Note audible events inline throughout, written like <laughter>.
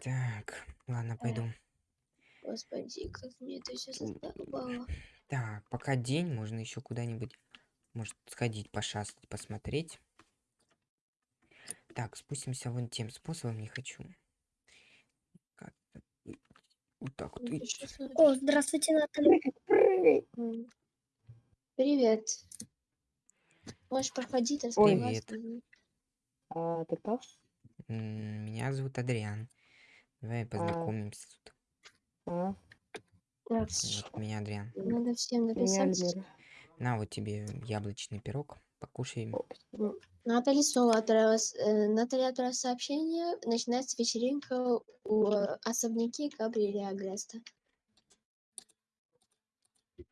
Так, ладно, пойду. Господи, как мне это все М. задолбало. Так, пока день, можно еще куда-нибудь, может, сходить, пошастать, посмотреть. Так, спустимся вон тем способом, не хочу. Вот так вот. О, здравствуйте, Наталья. Привет. Можешь проходить, Привет. раскрывать. А, ты кто? Меня зовут Адриан. Давай познакомимся тут. А, Так, Вот меня Адриан. надо всем написать. На вот тебе яблочный пирог. Покушай. Наталья снова отправилась, э, Наталья отправила сообщение. Начинается вечеринка у э, особняки Габриэля Агреста.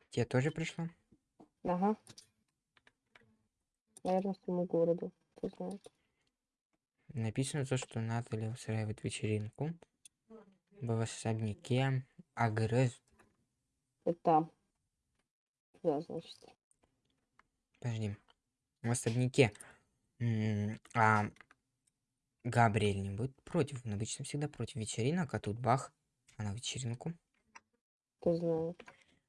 Тебе тоже пришло? Ага. Наверное, своему городу. Кто знает. Написано то, что Наталья устраивает вечеринку в особняке Агрес. Это. Да, значит. Подожди. В особняке. А Габриэль не будет против. Он обычно всегда против вечеринок, а тут бах. Она вечеринку. Кто знает.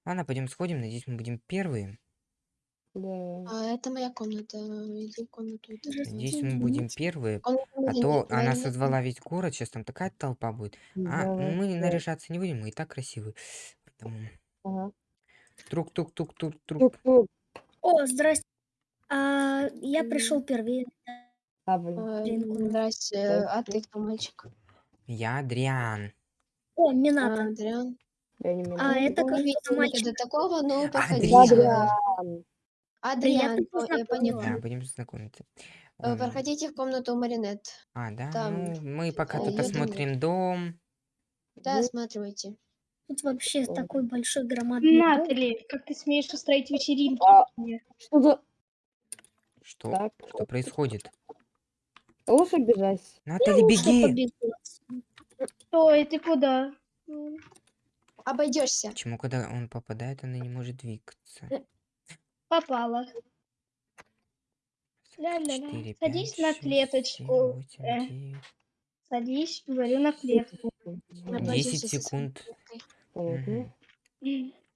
Ладно, пойдем сходим. Надеюсь, мы будем первые. Да. А это моя комната. Иди в комнату. это. Надеюсь, мы будем первые. А Марины- то она созвала весь город. Сейчас там такая толпа будет. А мы наряжаться не будем, мы и так красивые. Поэтому Ага. Трук-тук-тук-тук-тук. Тук-тук. О, здрасте. А, я пришел первее. А, блин. Э, Вечеринку. Здрасте. А ты кто, мальчик? Я Адриан. О, А, Мината. Адриан. Я не А, меня. это Ну, как видите, мальчик. до такого, но проходите. Адриан. Адриан. Адриан, Приятно о, я поняла. Да, будем знакомиться. Э, Ой, Проходите в комнату Маринет. А, да? там, Ну, мы пока э, тут я думаю. осмотрим дом. Да, Ну. осматривайте. Тут вообще Ой. такой большой громадный дом. Натали, как ты смеешь устроить вечеринку? А. Что за... Что? Так. Что происходит? Лучше бежать. Натали, Лучше беги! побегу отсюда. Стой, ты куда? М, Обойдешься. Почему, когда он попадает, она не может двигаться? Попала. Садись на клеточку. Э. Садись, говорю, на клетку. Обойдешься 10 со своей секунд.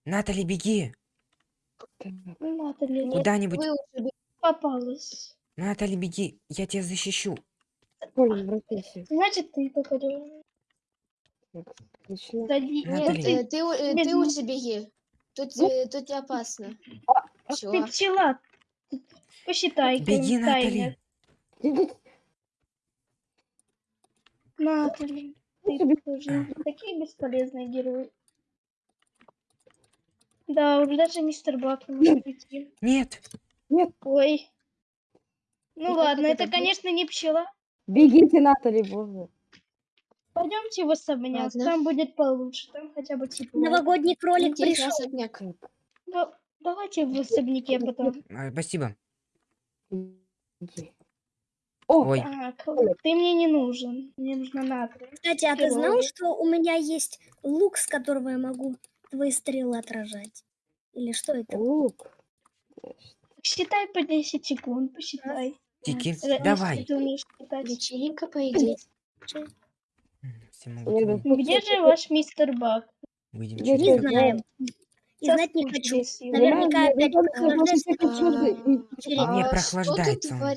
Натали, беги! Натали, Куда-нибудь. Попалась. Натали, беги! Я тебя защищу. Значит, ты попадешь. Сади... Натали. Нет, Э, ты, ты, э, Без ты м- лучше беги. Тут, э, тут не опасно. ты пчела. Посчитай. Беги. Натали! Натали, ты тоже такие бесполезные герои. Да, уже даже мистер Бак не может прийти. Нет! Ой. Ну как ладно, это это, конечно, не пчела. Бегите, Натали, боже. Пойдемте в особняк, Ладно. там будет получше, там хотя бы тепло. Новогодний кролик пришел. особняк. Да- давайте в особняке потом. А, Спасибо. О, Ой, Так, ты мне не нужен. Мне нужна Натали. Кстати, а ты знал, что у меня есть лук, с которого я могу твои стрелы отражать? Или что это? лук. Считай по 10 секунд, посчитай. Тики, Э, давай. если Ты умеешь считать. Вечеринка, по идее. Где же ваш мистер Бак? Выйдем Я через Не знаем. И знать не хочу. Наверняка опять прохлаждается. А он.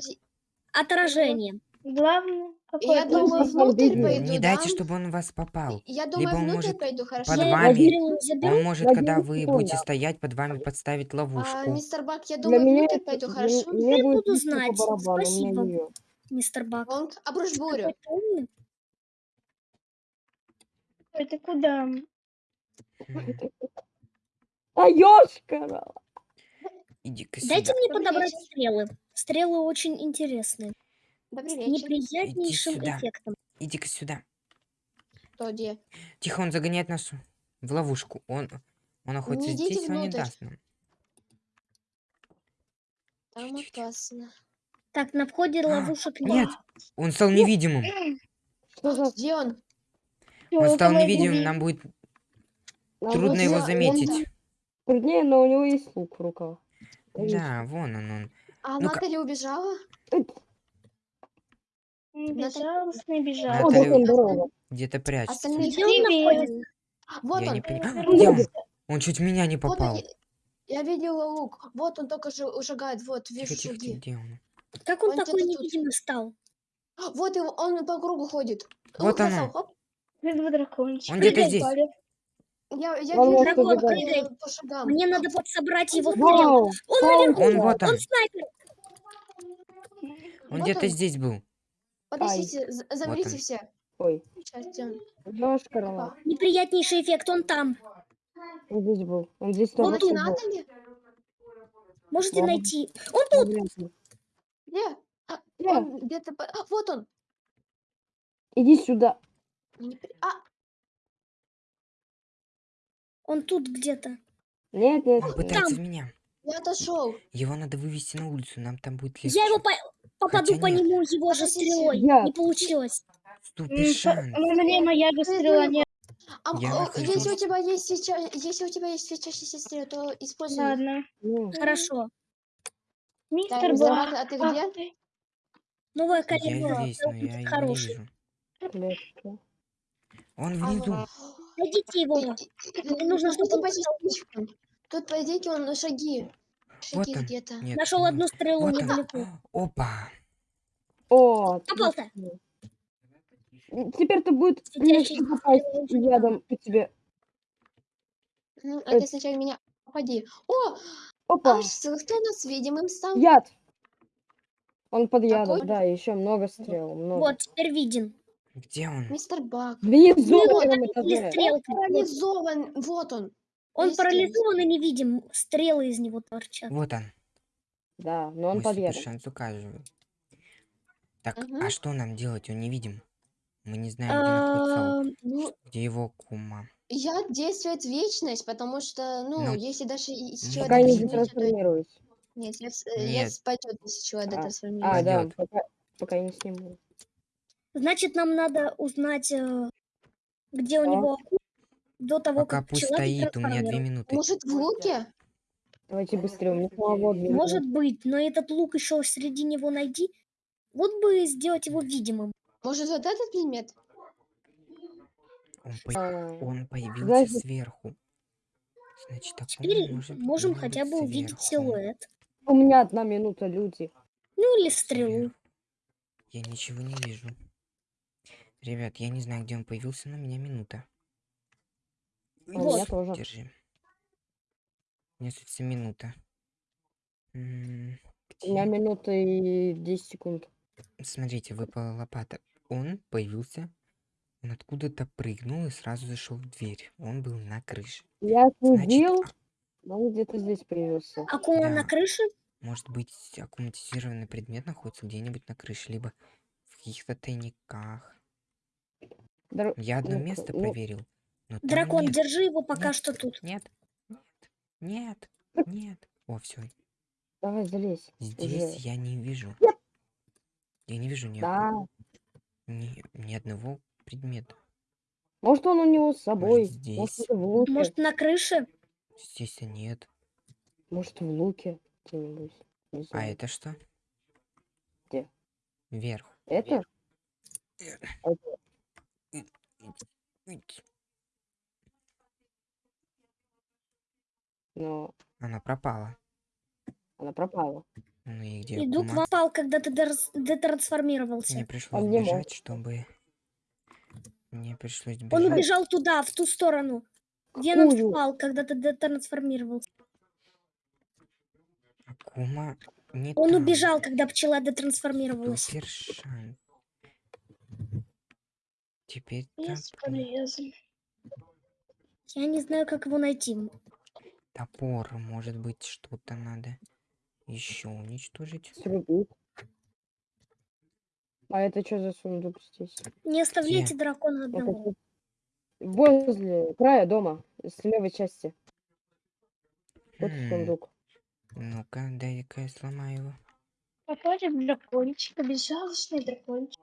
Отражение. Главное, Я думаю, внутрь Не пойду, Не дайте, да? чтобы он в вас попал. Я думаю, он внутрь может пойду, хорошо? под вами. Он может, когда вы будете стоять, под вами подставить А, ловушку. мистер Бак, я думаю, меня внутрь это- пойду, хорошо? Я буду знать. Спасибо. Мистер Бак. Он обрушь бурю. Ты умный. А, ёшкара! Иди-ка Дайте сюда. мне Добрый подобрать вечер. стрелы. Стрелы очень интересные. Добрый С вечер. неприятнейшим сюда. эффектом. Иди-ка сюда. Кто где? Тихо, он загоняет нас в ловушку. Он, он находится идите здесь, он не внутрь. даст нам. Там Чуть-чуть. опасно. Так, на входе А, ловушек Нет, он стал невидимым. Где он? Он стал невидимым, нам будет трудно его заметить. Труднее, но у него есть лук в руках. Да, вон он, он. А Ну-ка. Наталья убежала? Безжалостный, безжалостный. О, Наталья- дракон, здорово. Где-то прячется. Остальные находится? Вот Я он. не понимаю. Он? Чуть меня не Вот он. попал. Я, видела лук. Вот он только же шагает. Вот, вижу Тихо, тихо, где он? Как он Он такой невидимый стал? Вот его, он по кругу ходит. Вот Лук оно. дракончик. Он где-то здесь. Я, я Он вижу его, убегать. э, по шагам. Мне надо подсобрать его. Вау, Он вау, наверху, Он вот он. он снайпер. Он Вот где-то он. здесь был. Подождите, з- замрите он. все. Ой, Сейчас, Тём. Неприятнейший эффект, он там. Он здесь был. Он здесь Вот тут. был. надо ли? Можете Ладно. найти. Он тут. Вряд ли. Где? А, Где? он где-то... по- А, вот он. Иди сюда. Не при- А, Он тут где-то. Нет, нет, Он пытается там. меня. я отошел. Его надо вывести на улицу, нам там будет легче. Я его по- попаду Хотя по нет. нему его же стрелой. Я. Не получилось. М, шанс. На мне моя же стрела не... А, Я а, если у тебя есть сейчас, если у тебя есть свечащийся стрел, то используй. Ладно. Ну, Хорошо. Мистер Так. Забак, а ты где? ты. Новая Я калибра. здесь, но я хороший. Он А, внизу. Найдите его. Мне нужно, чтобы он Тут, по идее, он шаги. Вот Шаги он. где-то. Нет, Нашел не- одну стрелу Вот он. недалеко. Опа. О, Попал-то. Теперь-то будет попасть ядом по тебе. Ну, а Э. ты сначала меня попади. О, Опа, аж кто у нас видимым стал? яд. Он под ядом, Какой? да, еще много стрел, много. Вот, теперь виден. Где он? Мистер Бак. Стрелка. Парализован. Вот он. Он парализован и невидим. Стрелы из него торчат. Вот он. Да, но он ядом. шанс указывает. Так, Мгм. а что нам делать? Он не видим. Мы не знаем, где находится он. Ну, Где его кума. я действует вечность, потому что, ну, Ну, если даже из человека Пока не трансформируется, детрансформируюсь. Нет, я, э, я Нет. спадет, если человек А, детрансформируется. А, да, пока, пока я не сниму. Значит, нам надо узнать, э, где у него акула, до того, Пока как пусть пчела стоит, у меня две минуты. Может, в луке? Давайте быстрее, у меня две Может быть, но этот лук еще среди него найди. Вот бы сделать его видимым. Может, вот этот предмет? Он, по- А, он появился Значит- сверху. Значит, так Теперь может можем хотя бы увидеть сверху. силуэт. У меня одна минута, люди. Ну или стрелу. Сверху. Я ничего не вижу. Ребят, я не знаю, где он появился, но у меня минута. У меня Вот. тоже. Держи. Несется минута. М, У меня где? минута и 10 секунд. Смотрите, выпала лопата. Он появился, он откуда-то прыгнул и сразу зашел в дверь. Он был на крыше. Я следил, а- но он где-то здесь появился. Акула на Да. крыше? может быть, аккумулятизированный предмет находится где-нибудь на крыше, либо в каких-то тайниках. Др- Я одно ну-ка, место ну, проверил. Но Дракон, нет. держи его пока Нет. что тут. Нет, нет, нет, <laughs> нет. О, все. Давай залезь. Здесь Уже. я не вижу. Я не вижу ни, Да. ни, ни одного предмета. Может, он у него с собой. Может, здесь? это в луке. Может, на крыше? Здесь нет. Может, в луке где-нибудь. А это что? Где? Вверх. Это? Но Она пропала. она пропала. Ну и где Иду к Акума? вам, пал, когда ты детрансформировался. Мне пришлось не бежать, мог. чтобы... Мне пришлось бежать. Он убежал туда, в ту сторону. Веном Какую? впал, когда ты детрансформировался. Акума не Он там. убежал, когда пчела детрансформировалась. Супер шанс. Теперь Бесполезно. Я не знаю, как его найти. топор. Может быть, что-то надо еще уничтожить. Срубить. А это что за сундук здесь? Не оставляйте Где? дракона одного. Возле края дома, с левой части. Вот М, сундук. Ну-ка, дай-ка я сломаю его. Походит дракончик, безжалостный дракончик.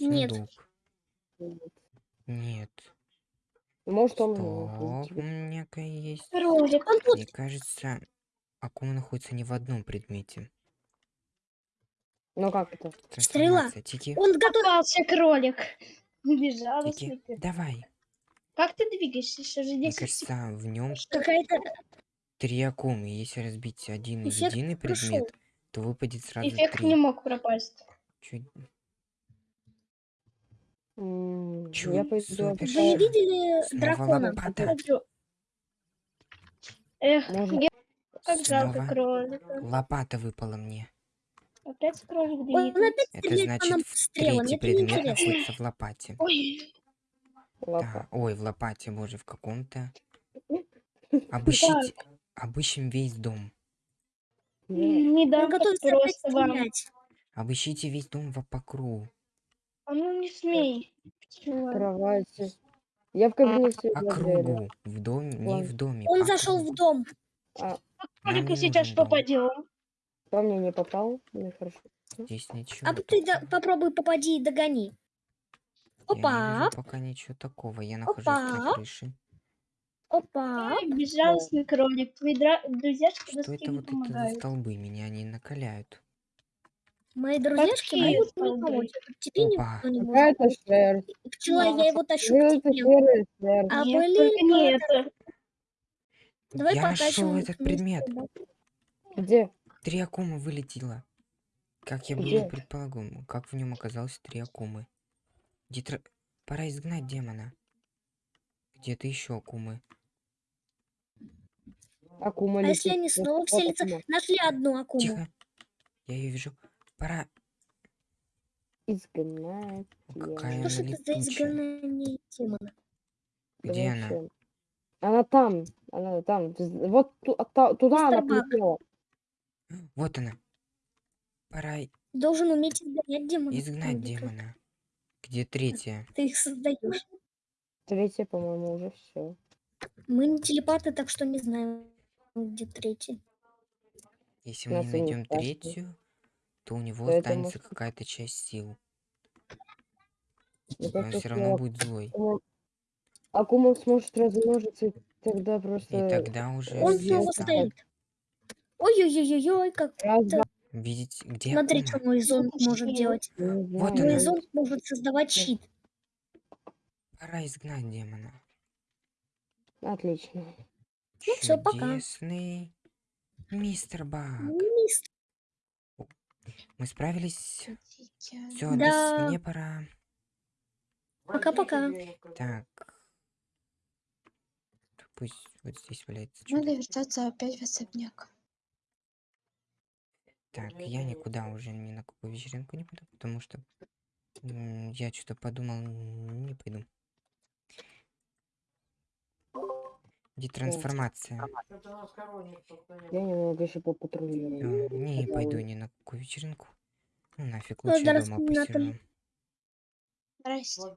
Нет. Сундук. Нет. Может, он Стоп, у меня есть. Ролик. Он тут. Мне кажется, Акума находится не в одном предмете. Ну как это? Стрела. Тики, Он готов. Попался кролик. <laughs> Безжалостный тики, давай. Как ты двигаешься? Еще же Мне 10 секунд. кажется, в нем Какая-то три акумы. Если разбить один Эффект единый прошел. предмет, то выпадет сразу Эффект три. не мог пропасть. Чуть... М, Чё, Я пойду супер. Вы не видели Снова дракона? лопата. Эх, Можно? я как жалко Снова кролика. лопата выпала мне. Опять кролик Он двигается. опять Это стреляет по нам значит, в стрелами. третий Это предмет неинтересно. находится в лопате. Ой. Да. Ой, в лопате, боже, в каком-то. Обыщите, обыщем весь дом. Я- не Он дам так готовится опять просто вам. стрелять. Обыщите весь дом в- по кругу. А ну не смей. Чего? Кровати. Я в кабинете за дверью. кругу. В доме, не в доме. Он по зашел кругу. в дом. Нам Кролика не сейчас дом. попадем. По мне не попал. Ну хорошо. Здесь ничего. А ты да- попробуй попади и догони. Я не Опа, вижу пока ничего такого. Я нахожусь на Опа. крыше. опа. Ай, безжалостный кролик. Твои дра... друзьяшки Что это вот это за помогают. столбы? Меня они накаляют. Мои друзьяшки Какие могут мне помочь. а Тебе Опа. никто не может. Какая-то шерсть. Пчела, я его тащу к тебе. серая шерсть. А Нет, блин, только не ну это. Давай я нашел их этот вместе, предмет. да. Где? Три акумы вылетело. Как я было Где? и предполагал. Как в нем оказалось три акумы. Дитра... Пора изгнать демона. Где-то еще акумы. Акума А если летит. они Вот- снова вот вселятся? акума. Нашли одну акуму. Тихо. Я ее вижу. Пора. Изгнать. Какая Что ж она это за изгнание демона? Где она? Зачем? Она там. Она там. Вот ту- а та- туда она Мистер Баг. полетела. Вот она. Пора Должен уметь изгонять демона. изгнать демона. Где третья? Ты их создаешь. Третья, по-моему, уже все. Мы не телепаты, так что не знаем, где третий. Если мы Нас не найдем третью, то у него Это останется какая-то часть сил. И он кажется, все равно что будет злой. Акума- Акума сможет размножиться, и тогда И просто... тогда уже Он все снова стоит. Ой-ой-ой-ой, как... Два, Видите, где Смотри, что Акума? мой зонт может делать. Вот знаю. она. Мой зонт может создавать щит. Пора изгнать демона. Отлично. Ну всё, пока. Чудесный мистер Баг. Мистер. Мы справились. Все, Да. мне пора. Пока-пока. Так. Пусть вот здесь валяется. Надо чудо. вертаться опять в особняк. Так, я никуда уже ни на какую вечеринку не пойду, потому что я что-то подумал, не пойду. Детрансформация. Я немного еще попатрулирую. Всё, не пойду ни на какую вечеринку. Ну нафиг, лучше дома не посижу. Здрасте.